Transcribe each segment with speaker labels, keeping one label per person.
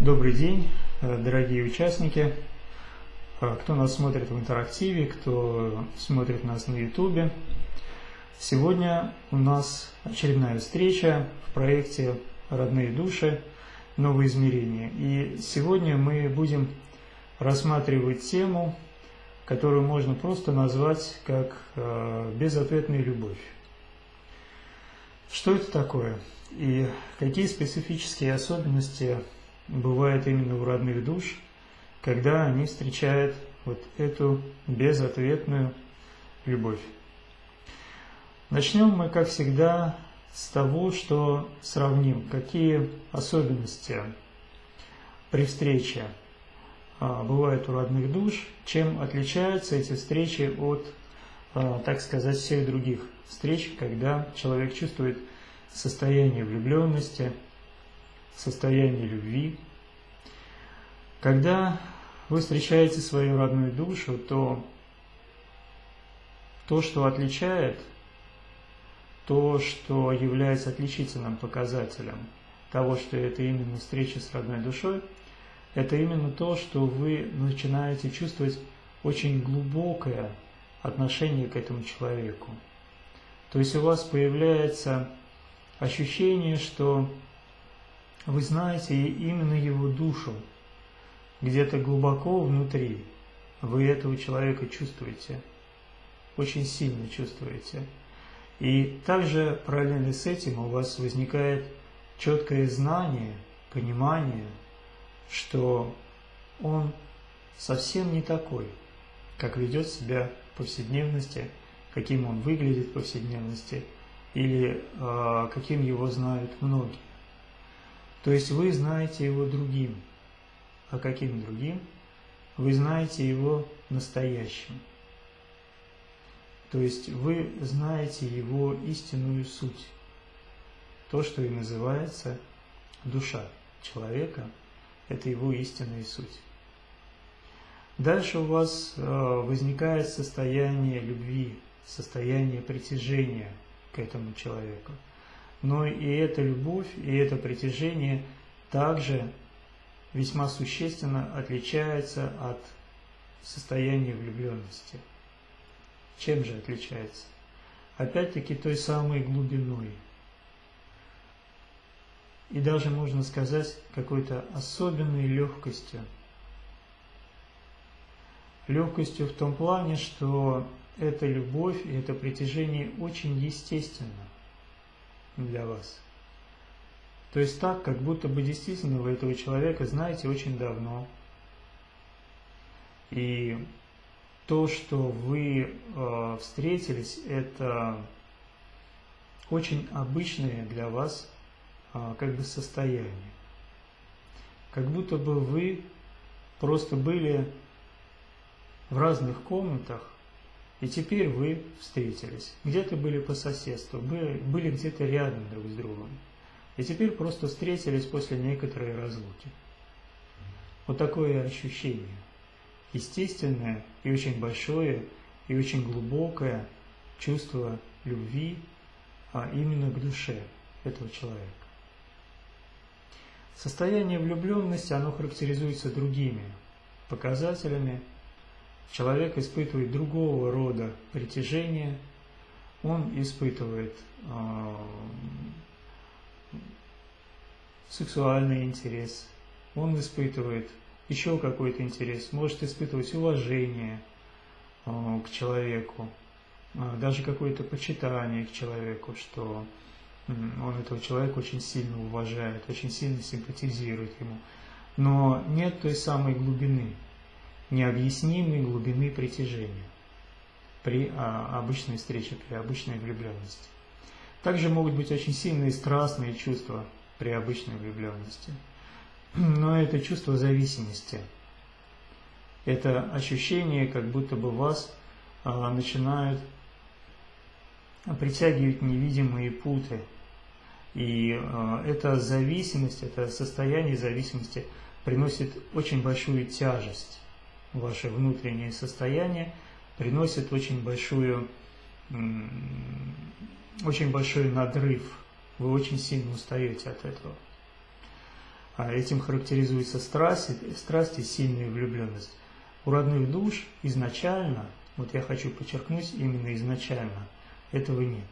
Speaker 1: Добрый день, дорогие участники, кто нас смотрит в интерактиве, кто смотрит нас на ютубе. Сегодня у нас очередная встреча в проекте «Родные души. Новые измерения». И сегодня мы будем рассматривать тему, которую можно просто назвать как э, «безответная любовь». Что это такое? И какие специфические особенности бывают именно у родных душ, когда они встречают вот эту безответную любовь? Начнем мы, как всегда, с того, что сравним, какие особенности при встрече бывают у родных душ, чем отличаются эти встречи от, а, так сказать, всех других встреч, когда человек чувствует состояние влюбленности, состояние любви. Когда вы встречаете свою родную душу, то то, что отличает, то, что является отличительным показателем того, что это именно встреча с родной душой, это именно то, что вы начинаете чувствовать очень глубокое отношение к этому человеку. То есть у вас появляется ощущение, что вы знаете именно его душу, где-то глубоко внутри вы этого человека чувствуете, очень сильно чувствуете. И также параллельно с этим у вас возникает четкое знание, понимание, что он совсем не такой, как ведет себя в повседневности, каким он выглядит в повседневности или э, каким его знают многие. То есть вы знаете его другим. А каким другим? Вы знаете его настоящим. То есть вы знаете его истинную суть. То, что и называется душа человека, это его истинная суть. Дальше у вас э, возникает состояние любви, состояние притяжения к этому человеку. Но и эта любовь, и это притяжение также весьма существенно отличается от состояния влюбленности. Чем же отличается? Опять-таки той самой глубиной. И даже можно сказать какой-то особенной легкостью. Легкостью в том плане, что эта любовь и это притяжение очень естественно для вас. То есть так, как будто бы действительно вы этого человека знаете очень давно. И то, что вы э, встретились, это очень обычное для вас как бы состояние. Как будто бы вы просто были в разных комнатах, и теперь вы встретились. Где-то были по соседству, были, были где-то рядом друг с другом. И теперь просто встретились после некоторой разлуки. Вот такое ощущение. Естественное и очень большое, и очень глубокое чувство любви, а именно к душе этого человека. Состояние влюбленности, оно характеризуется другими показателями, человек испытывает другого рода притяжение, он испытывает э, сексуальный интерес, он испытывает еще какой-то интерес, может испытывать уважение э, к человеку, э, даже какое-то почитание к человеку, что он этого человека очень сильно уважает, очень сильно симпатизирует ему. Но нет той самой глубины, необъяснимой глубины притяжения при а, обычной встрече, при обычной влюбленности. Также могут быть очень сильные страстные чувства при обычной влюбленности. Но это чувство зависимости. Это ощущение, как будто бы вас а, начинают притягивать невидимые путы. И а, эта зависимость, это состояние зависимости приносит очень большую тяжесть ваше внутреннее состояние, приносит очень большую, очень большой надрыв. Вы очень сильно устаете от этого. А этим характеризуется страсть, страсть и сильная влюбленность. У родных душ изначально, вот я хочу подчеркнуть, именно изначально этого нет.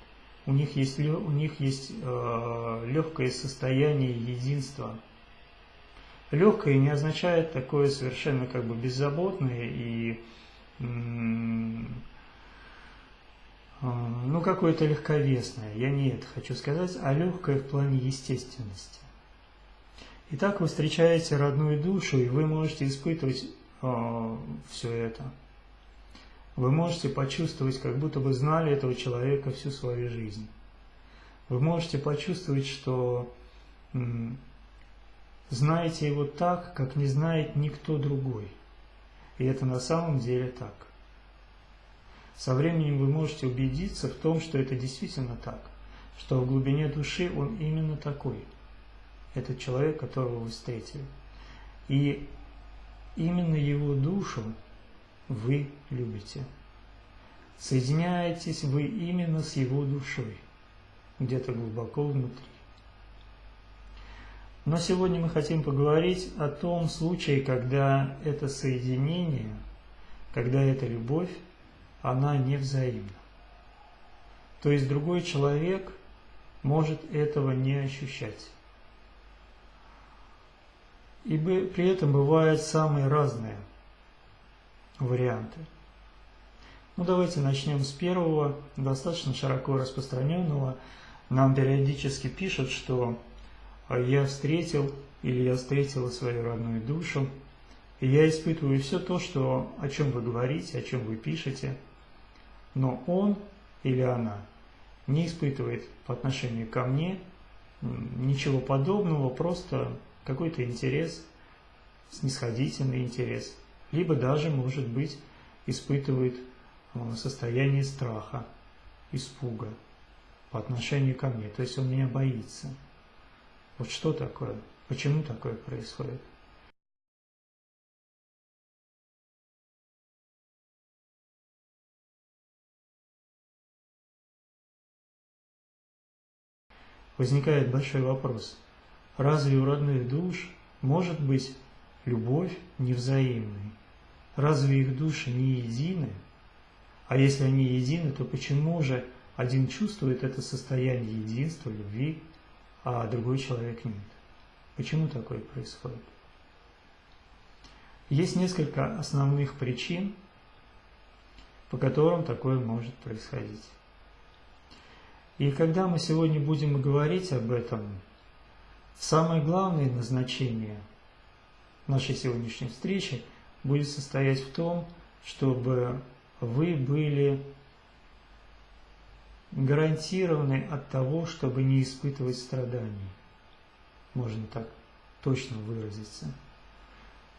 Speaker 1: У них есть, у них есть э, легкое состояние единства. Легкое не означает такое совершенно как бы беззаботное и э, ну какое-то легковесное. Я не это хочу сказать, а легкое в плане естественности. Итак, вы встречаете родную душу, и вы можете испытывать э, все это. Вы можете почувствовать, как будто бы знали этого человека всю свою жизнь. Вы можете почувствовать, что знаете его так, как не знает никто другой. И это на самом деле так. Со временем вы можете убедиться в том, что это действительно так, что в глубине души он именно такой – этот человек, которого вы встретили. И именно его душу вы любите. Соединяетесь вы именно с его душой, где-то глубоко внутри. Но сегодня мы хотим поговорить о том случае, когда это соединение, когда эта любовь, она не взаимна. То есть другой человек может этого не ощущать. И при этом бывают самые разные варианты. Ну давайте начнем с первого, достаточно широко распространенного. Нам периодически пишут, что я встретил или я встретила свою родную душу, и я испытываю все то, что, о чем вы говорите, о чем вы пишете, но он или она не испытывает по отношению ко мне ничего подобного, просто какой-то интерес, снисходительный интерес, либо даже, может быть, испытывает э, состояние страха, испуга по отношению ко мне. То есть он меня боится. Вот что такое? Почему такое происходит? Возникает большой вопрос – Разве у родных душ может быть любовь невзаимной? Разве их души не едины? А если они едины, то почему же один чувствует это состояние единства, любви, а другой человек нет? Почему такое происходит? Есть несколько основных причин, по которым такое может происходить. И когда мы сегодня будем говорить об этом, Самое главное назначение нашей сегодняшней встречи будет состоять в том, чтобы вы были гарантированы от того, чтобы не испытывать страданий. Можно так точно выразиться.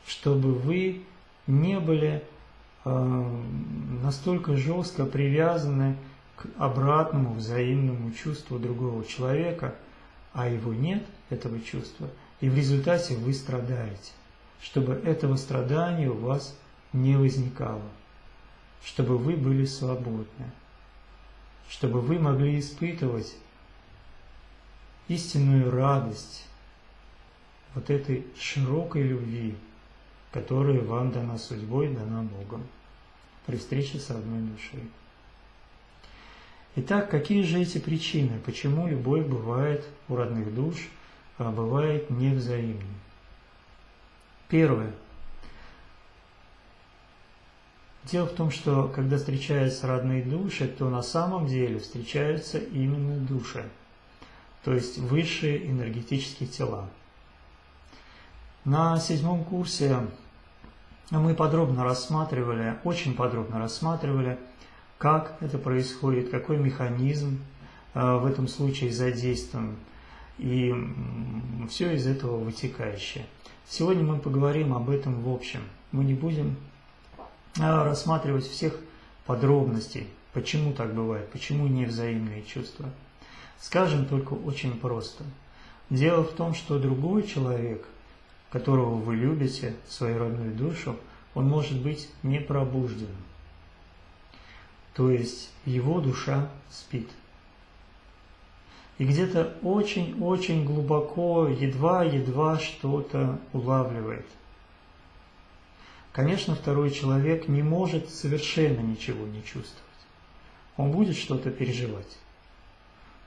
Speaker 1: Чтобы вы не были э, настолько жестко привязаны к обратному взаимному чувству другого человека, а его нет – этого чувства, и в результате вы страдаете, чтобы этого страдания у вас не возникало, чтобы вы были свободны, чтобы вы могли испытывать истинную радость вот этой широкой любви, которая вам дана судьбой, дана Богом при встрече с одной душой. Итак, какие же эти причины, почему любовь бывает у родных душ – а бывает невзаимным. Первое. Дело в том, что когда встречаются родные души, то на самом деле встречаются именно души, то есть высшие энергетические тела. На седьмом курсе мы подробно рассматривали, очень подробно рассматривали, как это происходит, какой механизм а, в этом случае задействован, и все из этого вытекающее. Сегодня мы поговорим об этом в общем. Мы не будем а, рассматривать всех подробностей, почему так бывает, почему невзаимные чувства. Скажем только очень просто. Дело в том, что другой человек, которого вы любите, свою родную душу, он может быть не пробужден. То есть его душа спит. И где-то очень-очень глубоко, едва-едва что-то улавливает. Конечно, второй человек не может совершенно ничего не чувствовать. Он будет что-то переживать.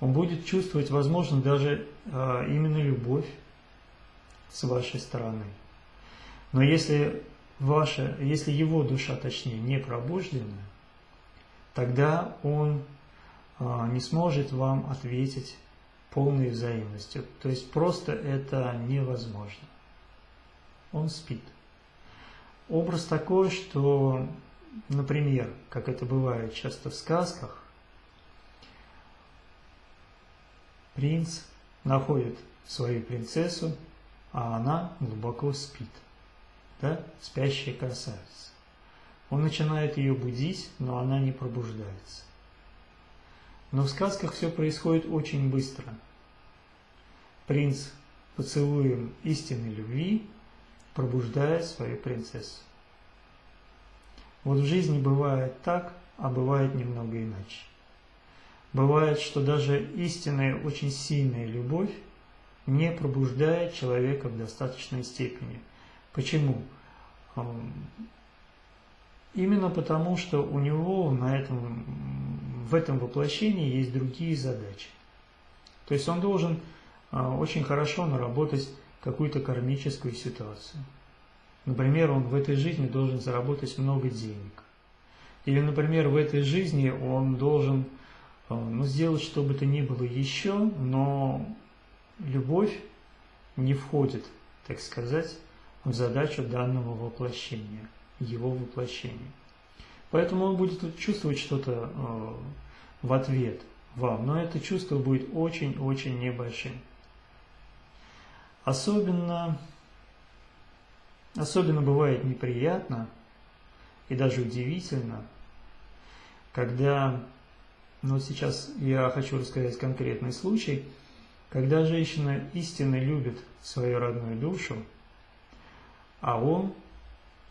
Speaker 1: Он будет чувствовать, возможно, даже а, именно любовь с вашей стороны. Но если, ваша, если его душа, точнее, не пробуждена, тогда он а, не сможет вам ответить полной взаимностью. То есть просто это невозможно. Он спит. Образ такой, что, например, как это бывает часто в сказках, принц находит свою принцессу, а она глубоко спит. Да? Спящая красавица. Он начинает ее будить, но она не пробуждается. Но в сказках все происходит очень быстро. Принц поцелуем истинной любви пробуждает свою принцессу. Вот в жизни бывает так, а бывает немного иначе. Бывает, что даже истинная, очень сильная любовь не пробуждает человека в достаточной степени. Почему? Именно потому, что у него на этом, в этом воплощении есть другие задачи. То есть он должен очень хорошо наработать какую-то кармическую ситуацию. Например, он в этой жизни должен заработать много денег. Или, например, в этой жизни он должен а, ну, сделать что бы то ни было еще, но любовь не входит, так сказать, в задачу данного воплощения его воплощение. Поэтому он будет чувствовать что-то э, в ответ вам, но это чувство будет очень-очень небольшим. Особенно, особенно бывает неприятно и даже удивительно, когда, ну сейчас я хочу рассказать конкретный случай, когда женщина истинно любит свою родную душу, а он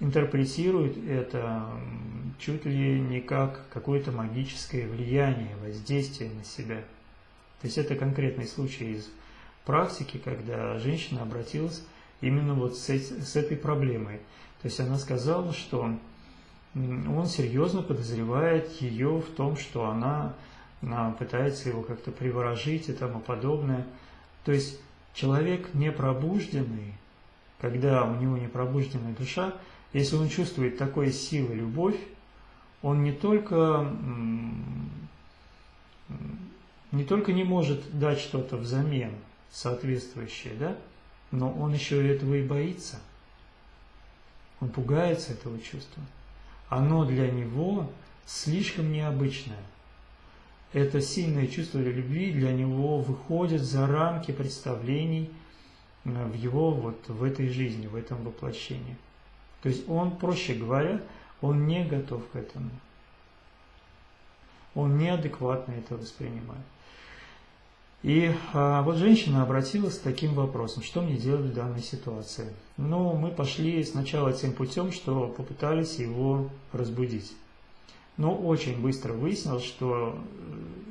Speaker 1: интерпретирует это чуть ли не как какое-то магическое влияние, воздействие на себя. То есть это конкретный случай из практики, когда женщина обратилась именно вот с, с этой проблемой. То есть она сказала, что он серьезно подозревает ее в том, что она, она пытается его как-то приворожить и тому подобное. То есть человек непробужденный, когда у него непробужденная душа, если он чувствует такой силы любовь, он не только, не только не может дать что-то взамен соответствующее, да, но он еще этого и боится. Он пугается этого чувства. Оно для него слишком необычное. Это сильное чувство любви для него выходит за рамки представлений э, в его вот в этой жизни, в этом воплощении. То есть он, проще говоря, он не готов к этому. Он неадекватно это воспринимает. И а, вот женщина обратилась с таким вопросом, что мне делать в данной ситуации. Ну, мы пошли сначала тем путем, что попытались его разбудить. Но очень быстро выяснилось, что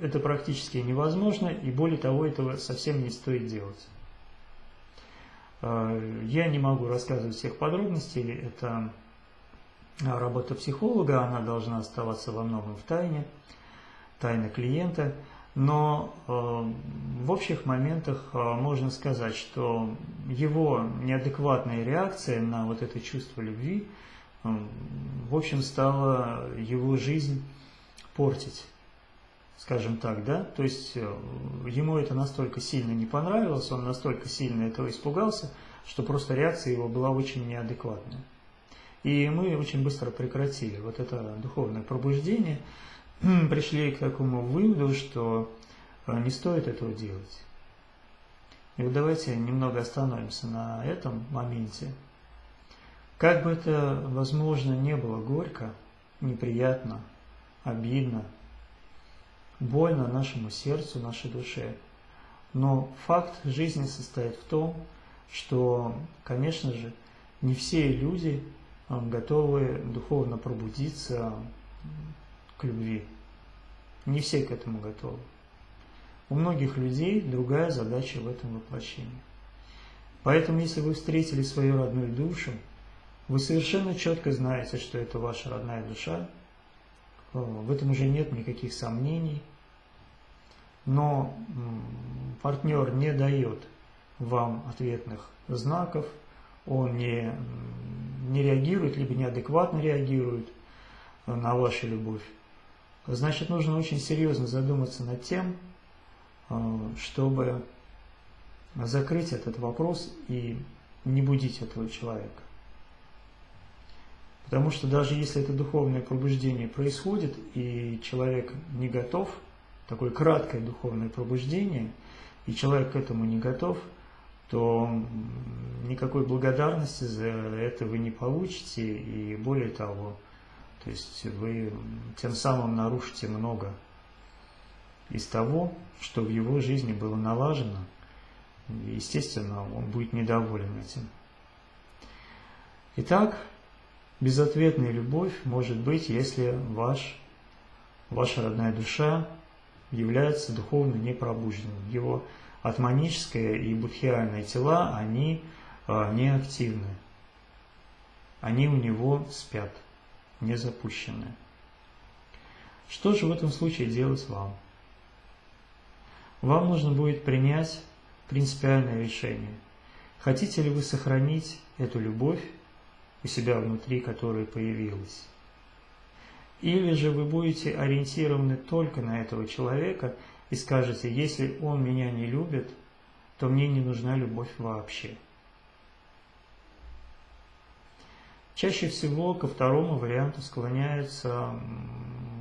Speaker 1: это практически невозможно, и более того, этого совсем не стоит делать. А, я не могу рассказывать всех подробностей, это работа психолога, она должна оставаться во многом в тайне, тайна клиента. Но а, в общих моментах а, можно сказать, что его неадекватная реакция на вот это чувство любви, в общем, стала его жизнь портить скажем так, да, то есть э, ему это настолько сильно не понравилось, он настолько сильно этого испугался, что просто реакция его была очень неадекватная. И мы очень быстро прекратили вот это духовное пробуждение, пришли к такому выводу, что э, не стоит этого делать. И вот давайте немного остановимся на этом моменте. Как бы это, возможно, не было горько, неприятно, обидно, больно нашему сердцу, нашей душе. Но факт жизни состоит в том, что, конечно же, не все люди а, готовы духовно пробудиться к любви. Не все к этому готовы. У многих людей другая задача в этом воплощении. Поэтому, если вы встретили свою родную душу, вы совершенно четко знаете, что это ваша родная душа, в этом уже нет никаких сомнений, но партнер не дает вам ответных знаков, он не, не реагирует, либо неадекватно реагирует на вашу любовь, значит, нужно очень серьезно задуматься над тем, э, чтобы закрыть этот вопрос и не будить этого человека. Потому что даже если это духовное пробуждение происходит, и человек не готов, такое краткое духовное пробуждение, и человек к этому не готов, то никакой благодарности за это вы не получите, и более того, то есть вы тем самым нарушите много из того, что в его жизни было налажено, естественно, он будет недоволен этим. Итак, безответная любовь может быть, если ваш, ваша родная душа является духовно непробужденным. Его атманическое и будхиальные тела, они а, неактивны. Они у него спят, не запущены. Что же в этом случае делать вам? Вам нужно будет принять принципиальное решение. Хотите ли вы сохранить эту любовь у себя внутри, которая появилась? Или же вы будете ориентированы только на этого человека и скажете, если он меня не любит, то мне не нужна любовь вообще. Чаще всего ко второму варианту склоняются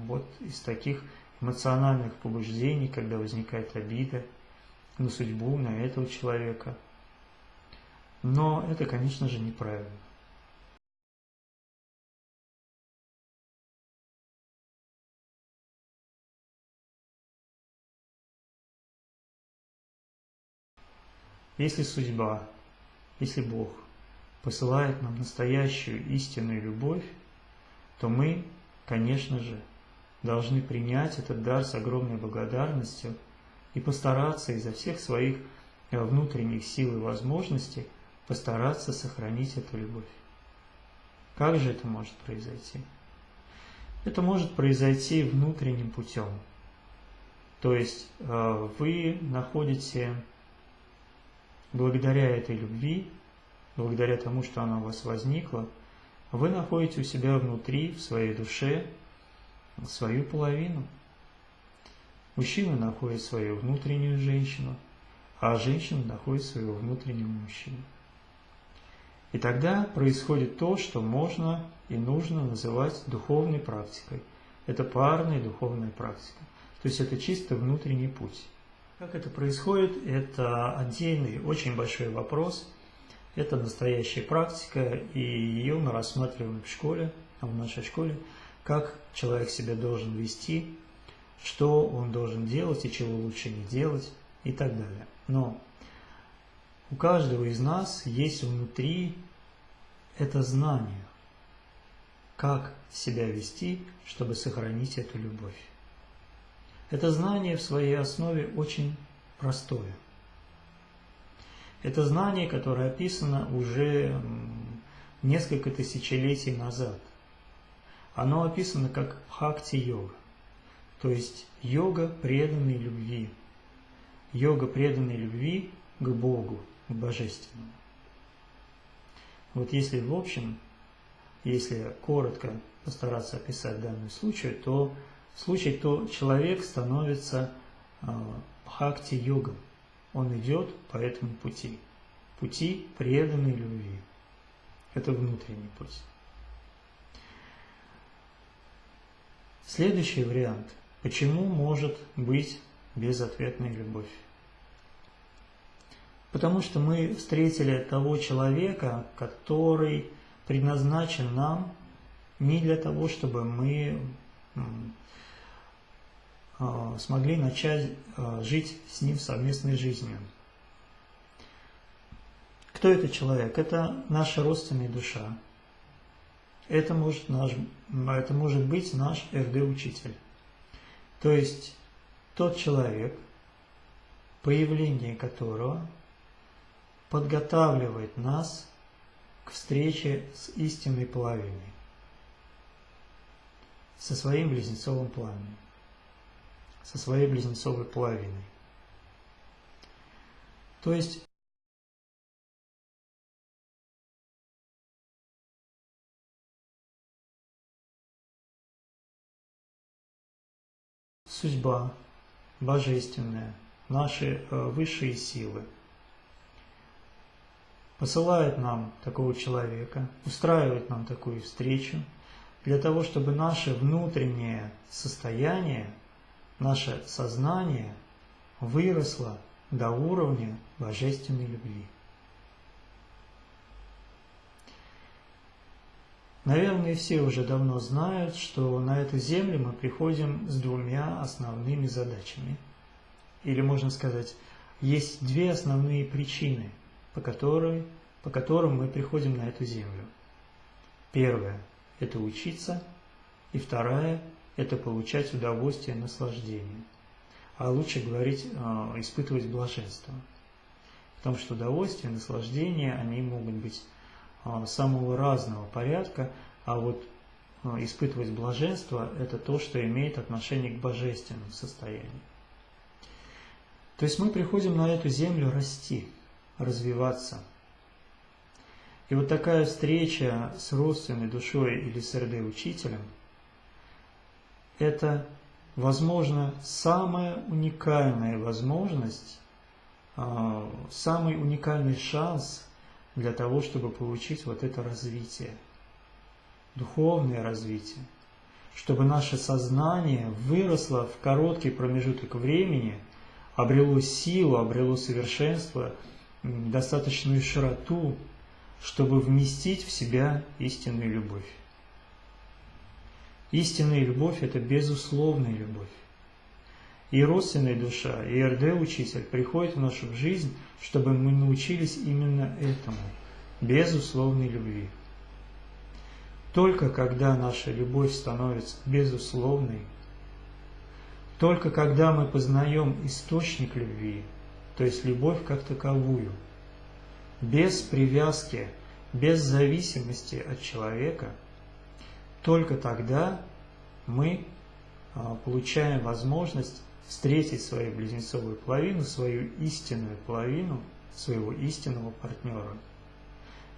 Speaker 1: вот из таких эмоциональных побуждений, когда возникает обида, на судьбу, на этого человека. Но это, конечно же, неправильно. Если судьба, если Бог посылает нам настоящую истинную любовь, то мы, конечно же, должны принять этот дар с огромной благодарностью – и постараться изо всех своих э, внутренних сил и возможностей постараться сохранить эту любовь. Как же это может произойти? Это может произойти внутренним путем. То есть э, вы находите, благодаря этой любви, благодаря тому, что она у вас возникла, вы находите у себя внутри, в своей душе, свою половину – Мужчина находит свою внутреннюю женщину, а женщина находит своего внутреннего мужчину. И тогда происходит то, что можно и нужно называть духовной практикой. Это парная духовная практика. То есть это чисто внутренний путь. Как это происходит, это отдельный, очень большой вопрос. Это настоящая практика, и ее мы рассматриваем в школе, в нашей школе, как человек себя должен вести, что он должен делать и чего лучше не делать и так далее. Но у каждого из нас есть внутри это знание, как себя вести, чтобы сохранить эту любовь. Это знание в своей основе очень простое. Это знание, которое описано уже несколько тысячелетий назад. Оно описано как бхакти-йога то есть йога преданной любви. Йога преданной любви к Богу, к Божественному. Вот если в общем, если коротко постараться описать данный случай, то в случае, то человек становится бхакти-йогом. Он идет по этому пути. Пути преданной любви. Это внутренний путь. Следующий вариант – Почему может быть безответная любовь? Потому что мы встретили того человека, который предназначен нам не для того, чтобы мы смогли начать а, жить с ним совместной жизнью. Кто этот человек? Это наша родственная душа. Это может, наш, это может быть наш РД-учитель. То есть тот человек, появление которого подготавливает нас к встрече с истинной половиной, со своим близнецовым пламенем, со своей близнецовой половиной. То есть судьба божественная, наши э, высшие силы посылает нам такого человека, устраивает нам такую встречу, для того, чтобы наше внутреннее состояние, наше сознание выросло до уровня божественной любви. Наверное, все уже давно знают, что на эту землю мы приходим с двумя основными задачами. Или можно сказать, есть две основные причины, по, которой, по которым мы приходим на эту землю. Первое – это учиться, и вторая – это получать удовольствие наслаждение. А лучше говорить, а, испытывать блаженство. Потому что удовольствие наслаждение, они могут быть а, самого разного порядка, а вот а, испытывать блаженство – это то, что имеет отношение к божественному состоянию. То есть мы приходим на эту землю расти, развиваться. И вот такая встреча с родственной душой или с РД-учителем – это, возможно, самая уникальная возможность, а, самый уникальный шанс – для того, чтобы получить вот это развитие, духовное развитие, чтобы наше сознание выросло в короткий промежуток времени, обрело силу, обрело совершенство, достаточную широту, чтобы вместить в себя истинную любовь. Истинная любовь – это безусловная любовь. И родственная душа, и РД-учитель приходят в нашу жизнь, чтобы мы научились именно этому, безусловной любви. Только когда наша любовь становится безусловной, только когда мы познаем источник любви, то есть любовь как таковую, без привязки, без зависимости от человека, только тогда мы а, получаем возможность встретить свою близнецовую половину, свою истинную половину, своего истинного партнера.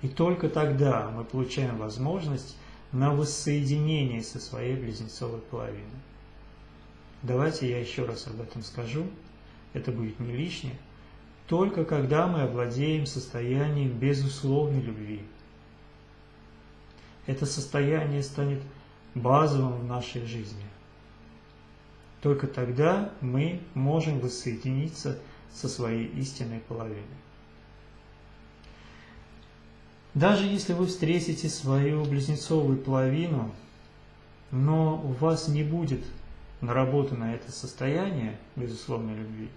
Speaker 1: И только тогда мы получаем возможность на воссоединение со своей близнецовой половиной. Давайте я еще раз об этом скажу, это будет не лишнее. Только когда мы овладеем состоянием безусловной любви. Это состояние станет базовым в нашей жизни. Только тогда мы можем воссоединиться со своей истинной половиной. Даже если вы встретите свою близнецовую половину, но у вас не будет наработано это состояние безусловной любви,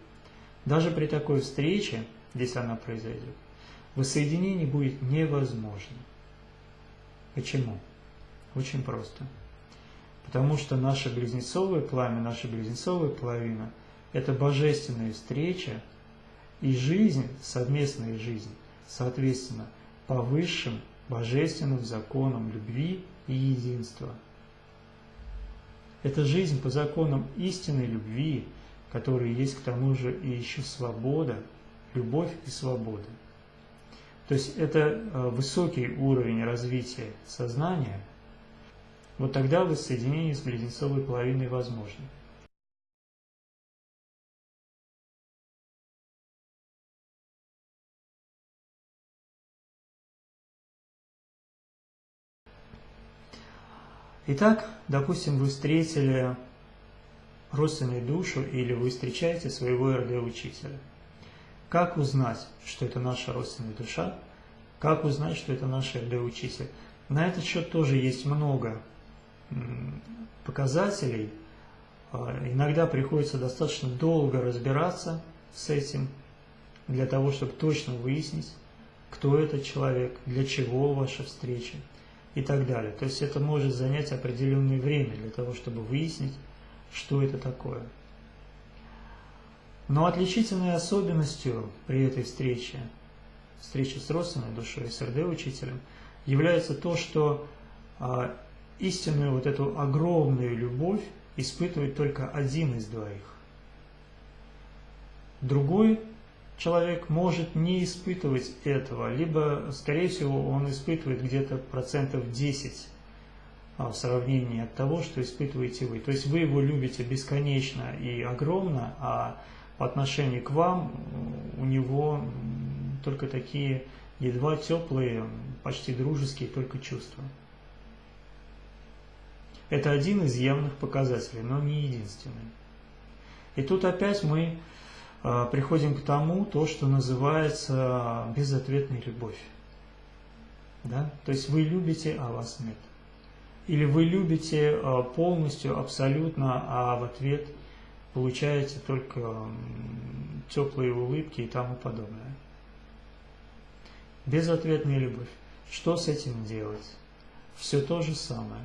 Speaker 1: даже при такой встрече, если она произойдет, воссоединение будет невозможно. Почему? Очень просто. Потому что наше близнецовое пламя, наша близнецовая половина – это божественная встреча и жизнь, совместная жизнь, соответственно, по высшим божественным законам любви и единства. Это жизнь по законам истинной любви, которые есть к тому же и еще свобода, любовь и свобода. То есть это э, высокий уровень развития сознания – вот тогда воссоединение с близнецовой половиной возможно. Итак, допустим, вы встретили родственную душу или вы встречаете своего РД-учителя. Как узнать, что это наша родственная душа? Как узнать, что это наш РД-учитель? На этот счет тоже есть много показателей, а, иногда приходится достаточно долго разбираться с этим, для того, чтобы точно выяснить, кто этот человек, для чего ваша встреча и так далее. То есть это может занять определенное время для того, чтобы выяснить, что это такое. Но отличительной особенностью при этой встрече, встрече с родственной душой, с РД-учителем, является то, что а, истинную вот эту огромную любовь испытывает только один из двоих. Другой человек может не испытывать этого, либо, скорее всего, он испытывает где-то процентов 10 а, в сравнении от того, что испытываете вы. То есть вы его любите бесконечно и огромно, а по отношению к вам у него только такие едва теплые, почти дружеские только чувства. Это один из явных показателей, но не единственный. И тут опять мы э, приходим к тому, то, что называется безответной любовь. Да? То есть вы любите, а вас нет. Или вы любите э, полностью, абсолютно, а в ответ получаете только теплые улыбки и тому подобное. Безответная любовь. Что с этим делать? Все то же самое.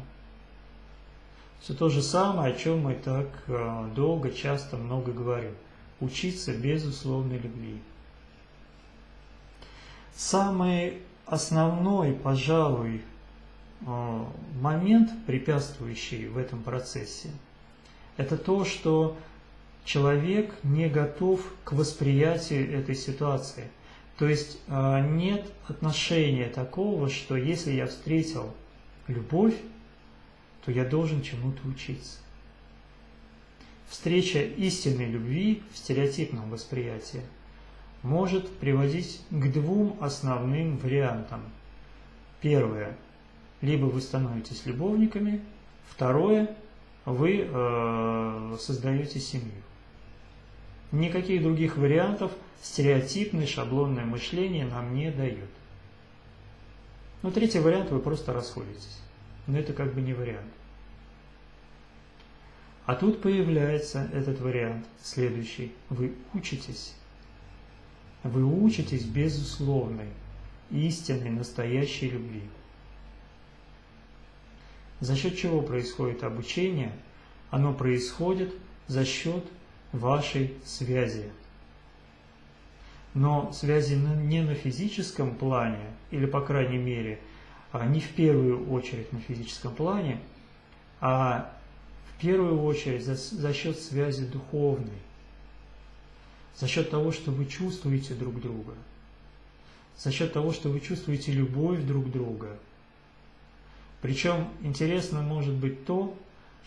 Speaker 1: Все то же самое, о чем мы так э, долго, часто, много говорим. Учиться безусловной любви. Самый основной, пожалуй, э, момент, препятствующий в этом процессе, это то, что человек не готов к восприятию этой ситуации. То есть э, нет отношения такого, что если я встретил любовь, то я должен чему-то учиться. Встреча истинной любви в стереотипном восприятии может приводить к двум основным вариантам. Первое. Либо вы становитесь любовниками. Второе. Вы э, создаете семью. Никаких других вариантов стереотипное шаблонное мышление нам не дает. Но третий вариант вы просто расходитесь но это как бы не вариант. А тут появляется этот вариант, следующий. Вы учитесь. Вы учитесь безусловной, истинной, настоящей любви. За счет чего происходит обучение? Оно происходит за счет вашей связи. Но связи не на физическом плане, или по крайней мере – а не в первую очередь на физическом плане, а в первую очередь за, за счет связи духовной, за счет того, что вы чувствуете друг друга, за счет того, что вы чувствуете любовь друг друга. Причем интересно может быть то,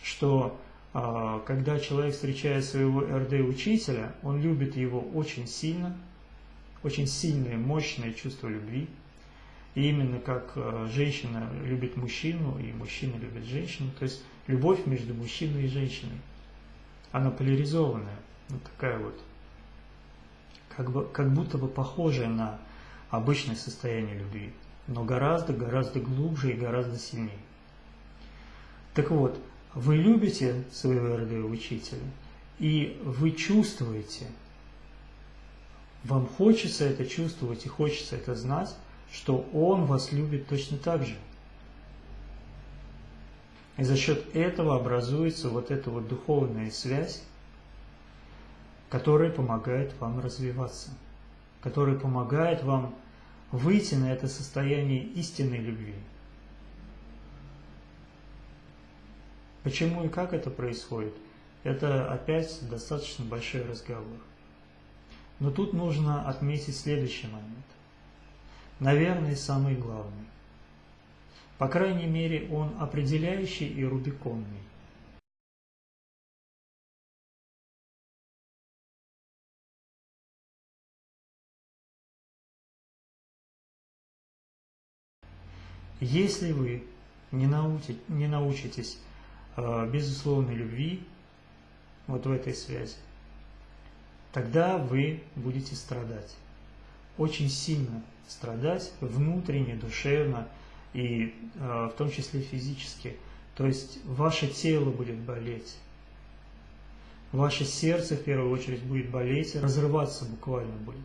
Speaker 1: что когда человек встречает своего РД-учителя, он любит его очень сильно, очень сильное, мощное чувство любви, и именно как э, женщина любит мужчину, и мужчина любит женщину, то есть любовь между мужчиной и женщиной, она поляризованная, вот такая вот, как, бы, как будто бы похожая на обычное состояние любви, но гораздо-гораздо глубже и гораздо сильнее. Так вот, вы любите своего РД-учителя, и вы чувствуете, вам хочется это чувствовать и хочется это знать, что Он вас любит точно так же. И за счет этого образуется вот эта вот духовная связь, которая помогает вам развиваться, которая помогает вам выйти на это состояние истинной любви. Почему и как это происходит, это опять достаточно большой разговор. Но тут нужно отметить следующий момент наверное, самый главный. По крайней мере, он определяющий и рубиконный. Если вы не, научите, не научитесь безусловной любви, вот в этой связи, тогда вы будете страдать. Очень сильно страдать внутренне, душевно и э, в том числе физически. То есть ваше тело будет болеть, ваше сердце в первую очередь будет болеть, разрываться буквально будет.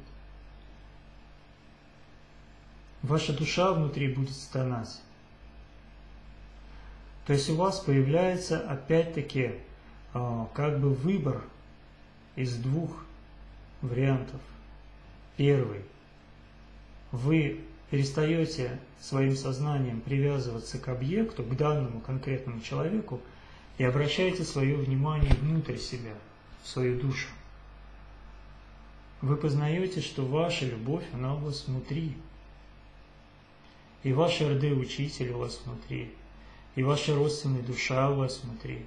Speaker 1: Ваша душа внутри будет стонать. То есть у вас появляется опять-таки а, как бы выбор из двух вариантов. Первый. Вы перестаете своим сознанием привязываться к объекту, к данному конкретному человеку, и обращаете свое внимание внутрь себя, в свою душу. Вы познаете, что ваша любовь, она у вас внутри. И ваш РД-учитель у вас внутри. И ваша родственная душа у вас внутри.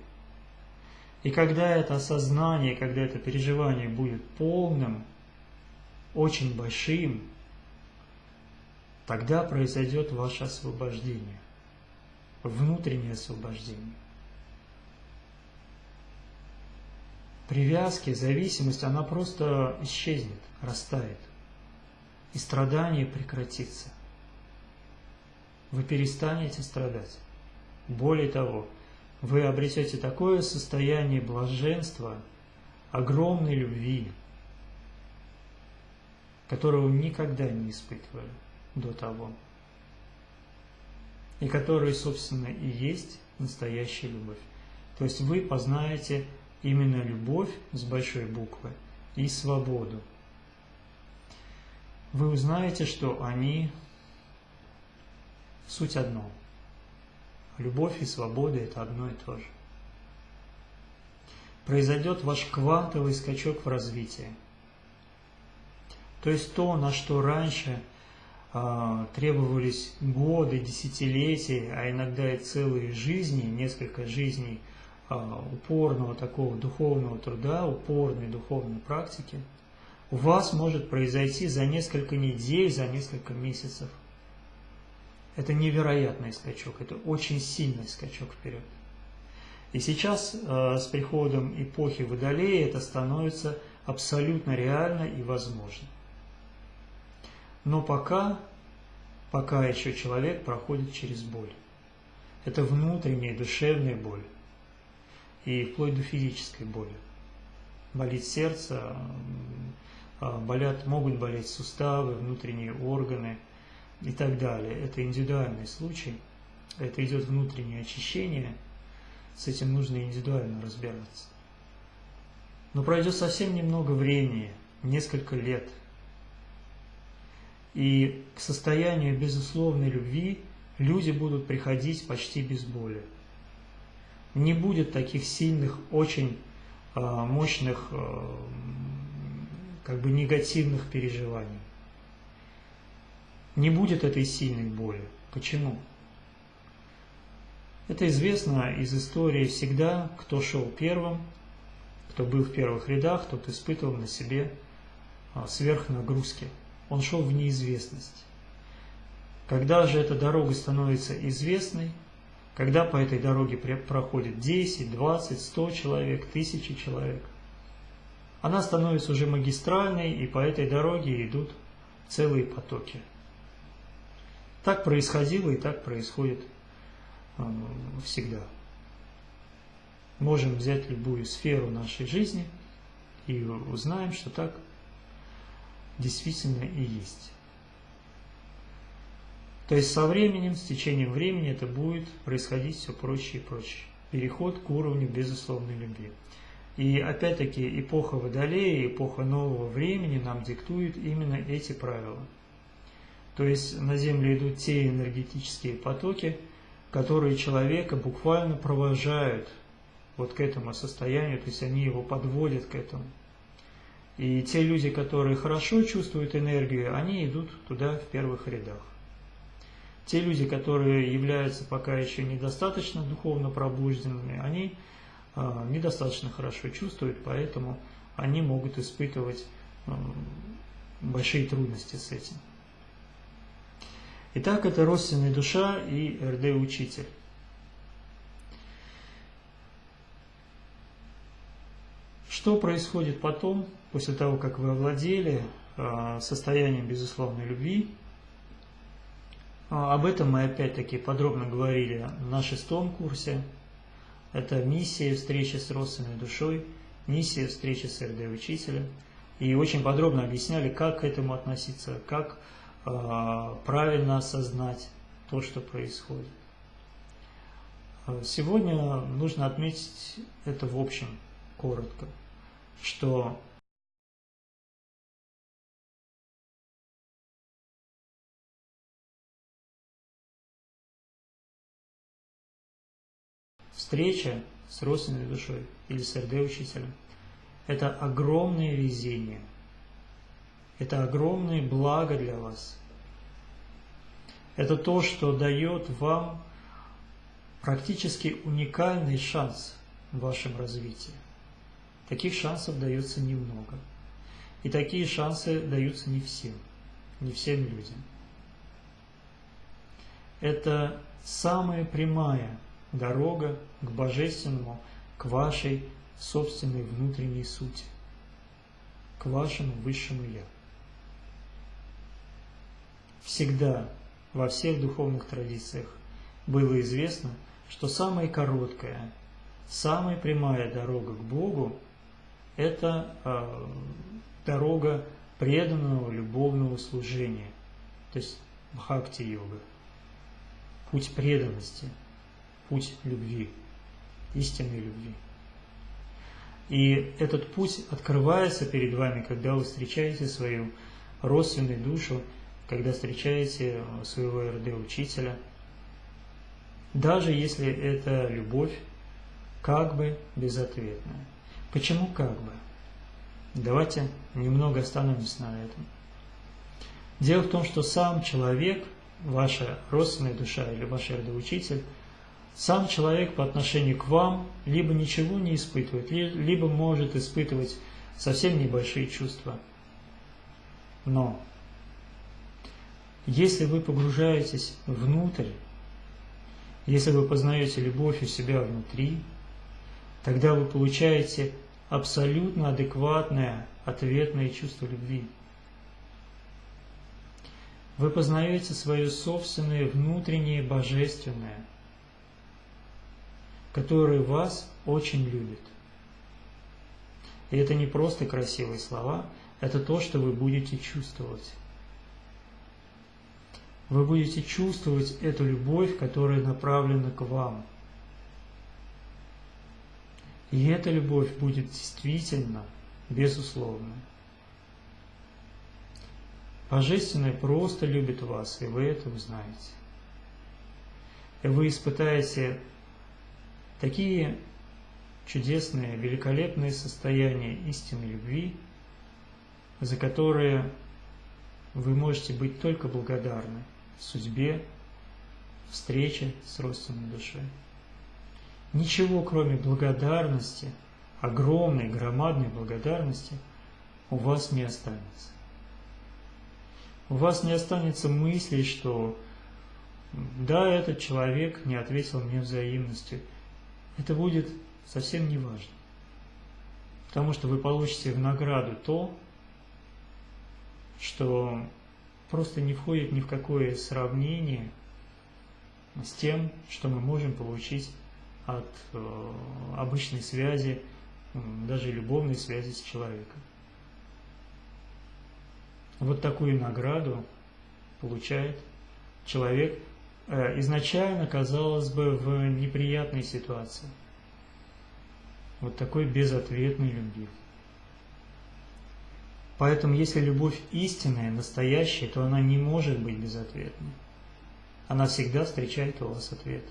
Speaker 1: И когда это осознание, когда это переживание будет полным, очень большим, тогда произойдет ваше освобождение, внутреннее освобождение. Привязки, зависимость, она просто исчезнет, растает. И страдание прекратится. Вы перестанете страдать. Более того, вы обретете такое состояние блаженства, огромной любви, которого никогда не испытывали до того, и которая, собственно, и есть настоящая любовь. То есть вы познаете именно любовь с большой буквы и свободу. Вы узнаете, что они суть одно – Любовь и свобода – это одно и то же. Произойдет ваш квантовый скачок в развитии. То есть то, на что раньше э, требовались годы, десятилетия, а иногда и целые жизни, несколько жизней э, упорного такого духовного труда, упорной духовной практики, у вас может произойти за несколько недель, за несколько месяцев – это невероятный скачок, это очень сильный скачок вперед. И сейчас э, с приходом эпохи Водолея это становится абсолютно реально и возможно. Но пока, пока еще человек проходит через боль. Это внутренняя душевная боль. И вплоть до физической боли. Болит сердце, э, болят, могут болеть суставы, внутренние органы – и так далее. Это индивидуальный случай, это идет внутреннее очищение, с этим нужно индивидуально разбираться. Но пройдет совсем немного времени, несколько лет, и к состоянию безусловной любви люди будут приходить почти без боли. Не будет таких сильных, очень э, мощных, э, как бы негативных переживаний не будет этой сильной боли. Почему? Это известно из истории всегда, кто шел первым, кто был в первых рядах, тот испытывал на себе а, сверхнагрузки. Он шел в неизвестность. Когда же эта дорога становится известной, когда по этой дороге проходит 10, 20, 100 человек, тысячи человек, она становится уже магистральной, и по этой дороге идут целые потоки. Так происходило и так происходит э, всегда. Можем взять любую сферу нашей жизни и узнаем, что так действительно и есть. То есть со временем, с течением времени это будет происходить все проще и проще. Переход к уровню безусловной любви. И опять-таки эпоха Водолея, эпоха нового времени нам диктует именно эти правила – то есть на Землю идут те энергетические потоки, которые человека буквально провожают вот к этому состоянию, то есть они его подводят к этому. И те люди, которые хорошо чувствуют энергию, они идут туда в первых рядах. Те люди, которые являются пока еще недостаточно духовно пробужденными, они э, недостаточно хорошо чувствуют, поэтому они могут испытывать э, большие трудности с этим. Итак, это родственная душа и РД-учитель. Что происходит потом, после того, как вы овладели а, состоянием безусловной любви? А, об этом мы опять-таки подробно говорили на шестом курсе. Это миссия встречи с родственной душой, миссия встречи с РД-учителем. И очень подробно объясняли, как к этому относиться, как правильно осознать то, что происходит. А Сегодня нужно отметить это в общем, коротко, что встреча с родственной душой или с РД-учителем – это огромное везение, это огромное благо для вас. Это то, что дает вам практически уникальный шанс в вашем развитии. Таких шансов дается немного. И такие шансы даются не всем, не всем людям. Это самая прямая дорога к Божественному, к вашей собственной внутренней сути, к вашему Высшему Я. Всегда во всех духовных традициях было известно, что самая короткая, самая прямая дорога к Богу – это э, дорога преданного любовного служения, то есть бхакти-йога, путь преданности, путь любви, истинной любви. И этот путь открывается перед вами, когда вы встречаете свою родственную душу, когда встречаете своего РД-учителя – даже если это любовь как бы безответная. Почему как бы? Давайте немного остановимся на этом. Дело в том, что сам человек, ваша родственная душа или ваш родоучитель, сам человек по отношению к вам либо ничего не испытывает, либо может испытывать совсем небольшие чувства. Но если вы погружаетесь внутрь если вы познаете любовь у себя внутри, тогда вы получаете абсолютно адекватное ответное чувство любви. Вы познаете свое собственное внутреннее божественное, которое вас очень любит. И это не просто красивые слова, это то, что вы будете чувствовать вы будете чувствовать эту любовь, которая направлена к вам. И эта любовь будет действительно безусловной. Божественное просто любит вас, и вы это узнаете. И вы испытаете такие чудесные, великолепные состояния истинной любви, за которые вы можете быть только благодарны судьбе, встрече с родственной душой. Ничего, кроме благодарности, огромной, громадной благодарности, у вас не останется. У вас не останется мысли, что да, этот человек не ответил мне взаимностью. Это будет совсем не важно. Потому что вы получите в награду то, что просто не входит ни в какое сравнение с тем, что мы можем получить от э, обычной связи, даже любовной связи с человеком. Вот такую награду получает человек, э, изначально, казалось бы, в неприятной ситуации. Вот такой безответной любви. Поэтому, если любовь истинная, настоящая, то она не может быть безответной. Она всегда встречает у вас ответ.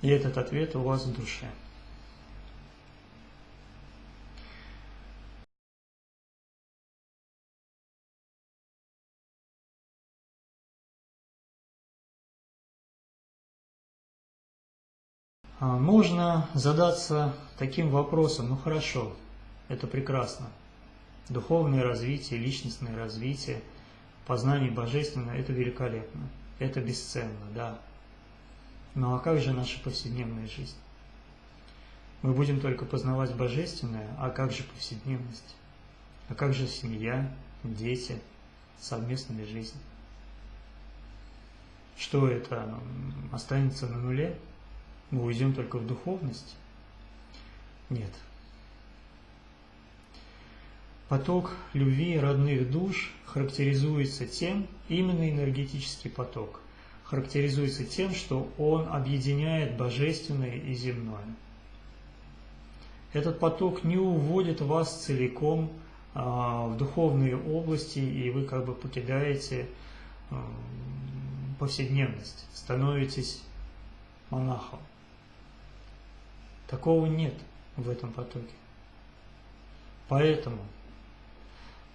Speaker 1: И этот ответ у вас в душе. А, можно задаться таким вопросом, ну хорошо, это прекрасно. Духовное развитие, личностное развитие, познание Божественного – это великолепно, это бесценно, да. Ну а как же наша повседневная жизнь? Мы будем только познавать Божественное, а как же повседневность? А как же семья, дети, совместная жизнь? Что это, останется на нуле? Мы уйдем только в духовность? Нет. Поток любви родных душ характеризуется тем, именно энергетический поток, характеризуется тем, что он объединяет божественное и земное. Этот поток не уводит вас целиком а, в духовные области, и вы как бы покидаете а, повседневность, становитесь монахом. Такого нет в этом потоке. Поэтому,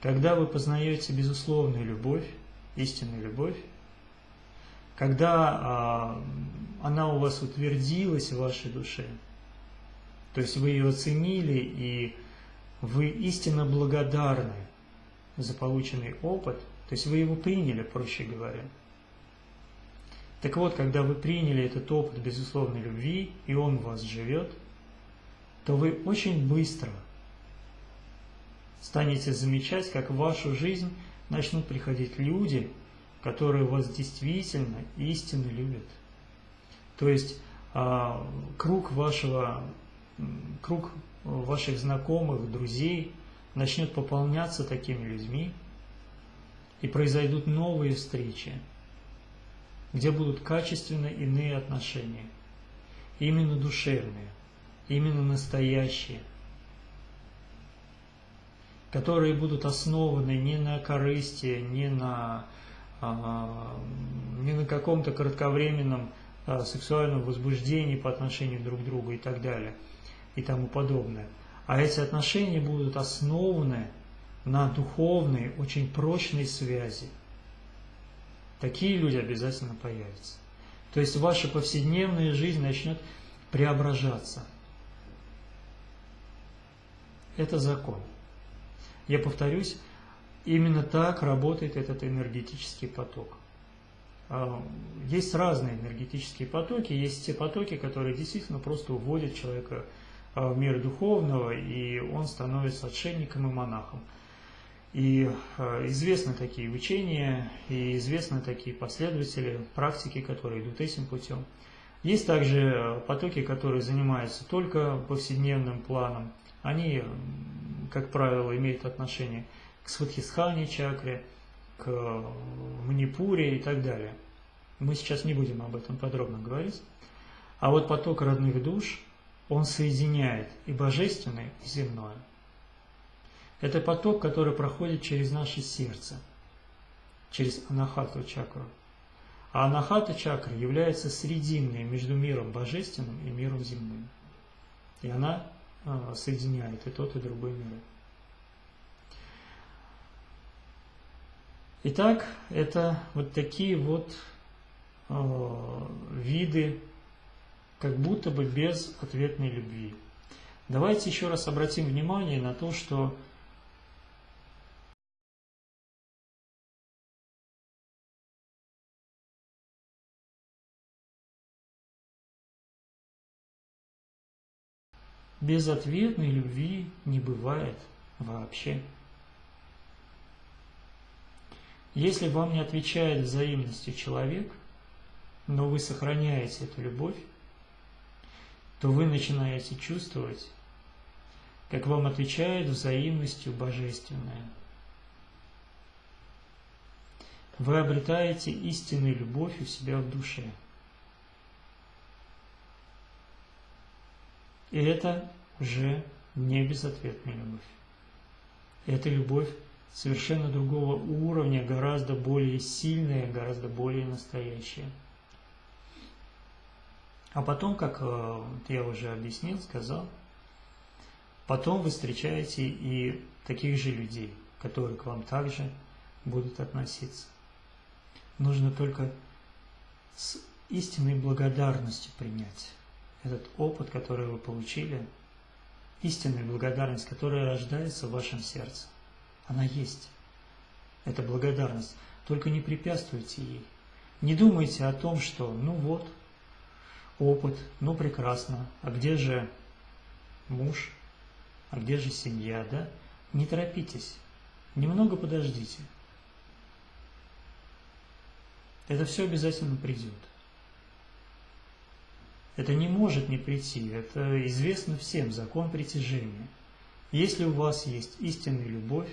Speaker 1: когда вы познаете безусловную любовь, истинную любовь, когда а, она у вас утвердилась в вашей душе, то есть вы ее оценили и вы истинно благодарны за полученный опыт, то есть вы его приняли, проще говоря. Так вот, когда вы приняли этот опыт безусловной любви, и он в вас живет, то вы очень быстро станете замечать, как в вашу жизнь начнут приходить люди, которые вас действительно истинно любят. То есть а, круг вашего, круг ваших знакомых, друзей начнет пополняться такими людьми, и произойдут новые встречи, где будут качественно иные отношения, именно душевные, именно настоящие, которые будут основаны не на корысти, не на, а, не на каком-то кратковременном а, сексуальном возбуждении по отношению друг к другу и так далее – и тому подобное. А эти отношения будут основаны на духовной, очень прочной связи. Такие люди обязательно появятся. То есть ваша повседневная жизнь начнет преображаться. Это закон. Я повторюсь, именно так работает этот энергетический поток. А, есть разные энергетические потоки, есть те потоки, которые действительно просто уводят человека в мир духовного, и он становится отшельником и монахом. И э, известны такие учения, и известны такие последователи, практики, которые идут этим путем. Есть также потоки, которые занимаются только повседневным планом. Они, как правило, имеют отношение к сватхисхане чакре, к манипуре и так далее. Мы сейчас не будем об этом подробно говорить. А вот поток родных душ – он соединяет и божественное, и земное. Это поток, который проходит через наше сердце, через анахату чакру. А анахата чакра является срединной между миром божественным и миром земным. И она соединяет и тот, и другой мир. Итак, это вот такие вот э, виды как будто бы без ответной любви. Давайте еще раз обратим внимание на то, что безответной любви не бывает вообще. Если вам не отвечает взаимностью человек, но вы сохраняете эту любовь, то вы начинаете чувствовать, как вам отвечает взаимностью божественное. Вы обретаете истинную любовь у себя в душе. И это уже не безответная любовь. Это любовь совершенно другого уровня, гораздо более сильная, гораздо более настоящая. А потом, как э, я уже объяснил, сказал, потом вы встречаете и таких же людей, которые к вам также будут относиться. Нужно только с истинной благодарностью принять этот опыт, который вы получили, истинная благодарность, которая рождается в вашем сердце. Она есть. Это благодарность. Только не препятствуйте ей. Не думайте о том, что ну вот, опыт, ну прекрасно, а где же муж, а где же семья, да? Не торопитесь, немного подождите. Это все обязательно придет. Это не может не прийти, это известно всем, закон притяжения. Если у вас есть истинная любовь,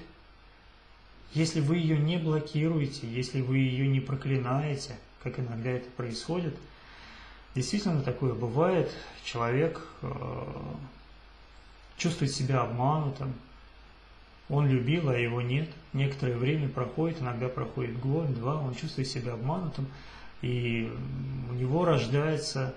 Speaker 1: если вы ее не блокируете, если вы ее не проклинаете, как иногда это происходит. Действительно такое бывает, человек э, чувствует себя обманутым, он любил, а его нет. Некоторое время проходит, иногда проходит год, два, он чувствует себя обманутым, и у него рождается,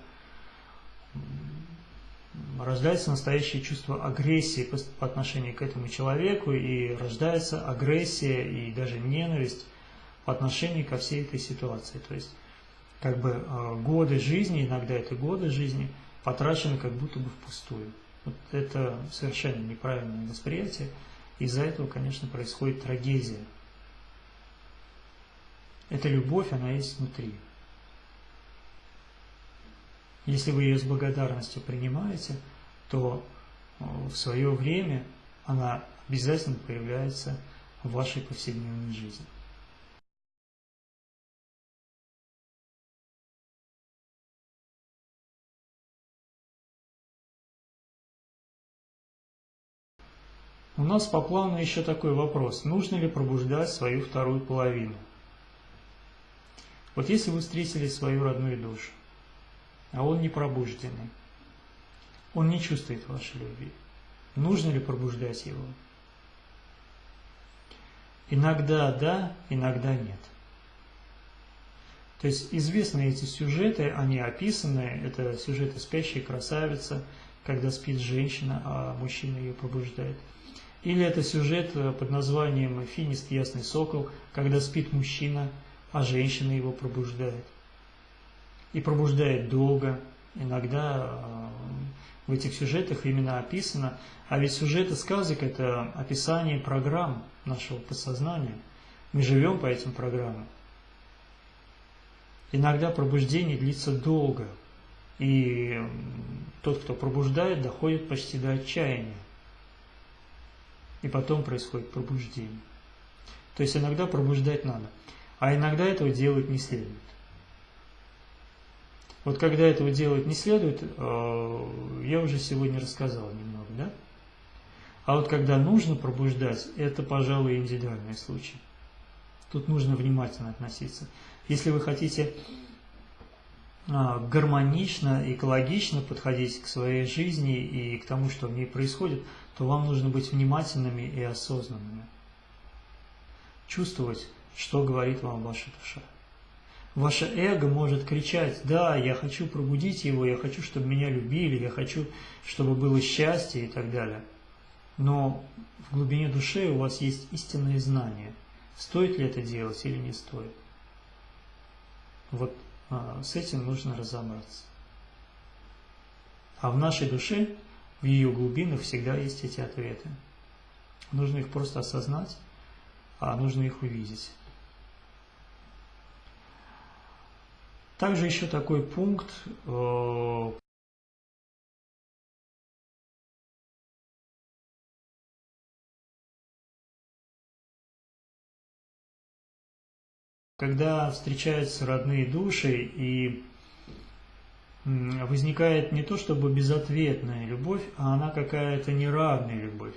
Speaker 1: рождается настоящее чувство агрессии по, отношению к этому человеку, и рождается агрессия и даже ненависть по отношению ко всей этой ситуации. То есть, как бы э, годы жизни, иногда это годы жизни, потрачены как будто бы впустую. Вот это совершенно неправильное восприятие. Из-за этого, конечно, происходит трагедия. Эта любовь, она есть внутри. Если вы ее с благодарностью принимаете, то э, в свое время она обязательно появляется в вашей повседневной жизни. У нас по плану еще такой вопрос. Нужно ли пробуждать свою вторую половину? Вот если вы встретили свою родную душу, а он не пробужденный, он не чувствует вашей любви, нужно ли пробуждать его? Иногда да, иногда нет. То есть известны эти сюжеты, они описаны, это сюжеты спящей красавицы, когда спит женщина, а мужчина ее пробуждает. Или это сюжет э, под названием «Финист ясный сокол», когда спит мужчина, а женщина его пробуждает. И пробуждает долго. Иногда э, в этих сюжетах именно описано. А ведь сюжеты сказок – это описание программ нашего подсознания. Мы живем по этим программам. Иногда пробуждение длится долго. И тот, кто пробуждает, доходит почти до отчаяния и потом происходит пробуждение. То есть иногда пробуждать надо, а иногда этого делать не следует. Вот когда этого делать не следует, э, я уже сегодня рассказал немного, да? А вот когда нужно пробуждать, это, пожалуй, индивидуальный случай. Тут нужно внимательно относиться. Если вы хотите а, гармонично, экологично подходить к своей жизни и к тому, что в ней происходит, то вам нужно быть внимательными и осознанными. Чувствовать, что говорит вам ваша душа. Ваше эго может кричать, да, я хочу пробудить его, я хочу, чтобы меня любили, я хочу, чтобы было счастье и так далее. Но в глубине души у вас есть истинные знания, стоит ли это делать или не стоит. Вот а, с этим нужно разобраться. А в нашей душе в ее глубинах всегда есть эти ответы. Нужно их просто осознать, а нужно их увидеть. Также еще такой пункт, э, когда встречаются родные души и возникает не то чтобы безответная любовь, а она какая-то неравная любовь.